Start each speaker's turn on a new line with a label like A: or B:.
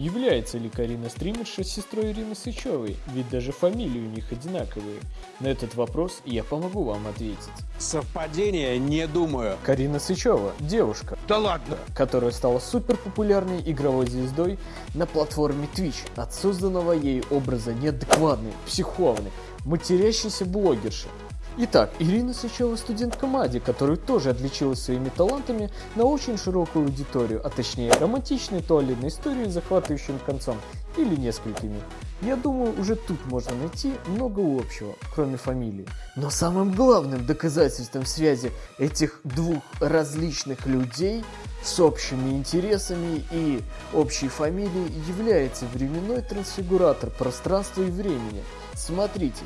A: Является ли Карина стримерша сестрой Ирины Сычевой? Ведь даже фамилии у них одинаковые. На этот вопрос я помогу вам ответить.
B: Совпадение не думаю.
A: Карина Сычева – девушка,
B: Да ладно.
A: которая стала супер популярной игровой звездой на платформе Twitch. От созданного ей образа неадекватной, психованной, матерящейся блогерши. Итак, Ирина Сычева студентка МАДИ, которая тоже отличилась своими талантами на очень широкую аудиторию, а точнее романтичной туалетной историей с захватывающим концом или несколькими. Я думаю, уже тут можно найти много общего, кроме фамилии. Но самым главным доказательством связи этих двух различных людей с общими интересами и общей фамилией является временной трансфигуратор пространства и времени. Смотрите,